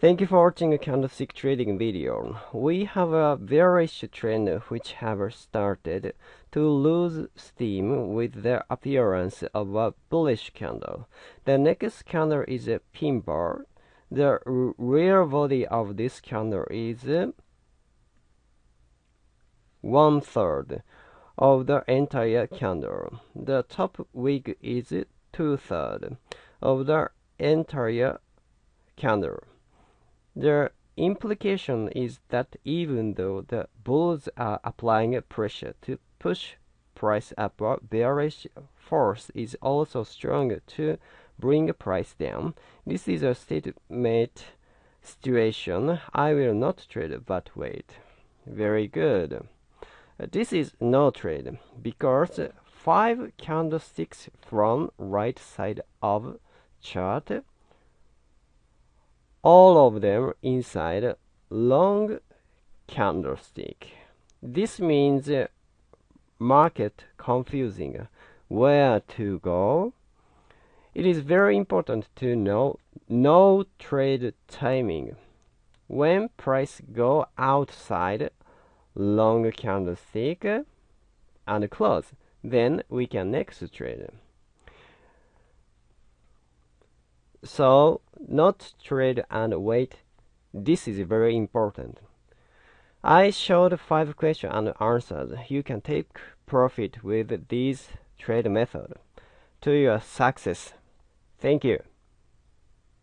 Thank you for watching a candlestick trading video. We have a bearish trend which have started to lose steam with the appearance of a bullish candle. The next candle is a pin bar. The real body of this candle is one third of the entire candle. The top wick is two thirds of the entire candle. The implication is that even though the bulls are applying pressure to push price upward, bearish force is also strong to bring price down. This is a statement situation. I will not trade but wait. Very good. This is no trade because five candlesticks from right side of chart all of them inside long candlestick. This means market confusing where to go. It is very important to know no trade timing. When price go outside long candlestick and close, then we can next trade. So not trade and wait. This is very important. I showed five questions and answers. You can take profit with these trade method to your success. Thank you.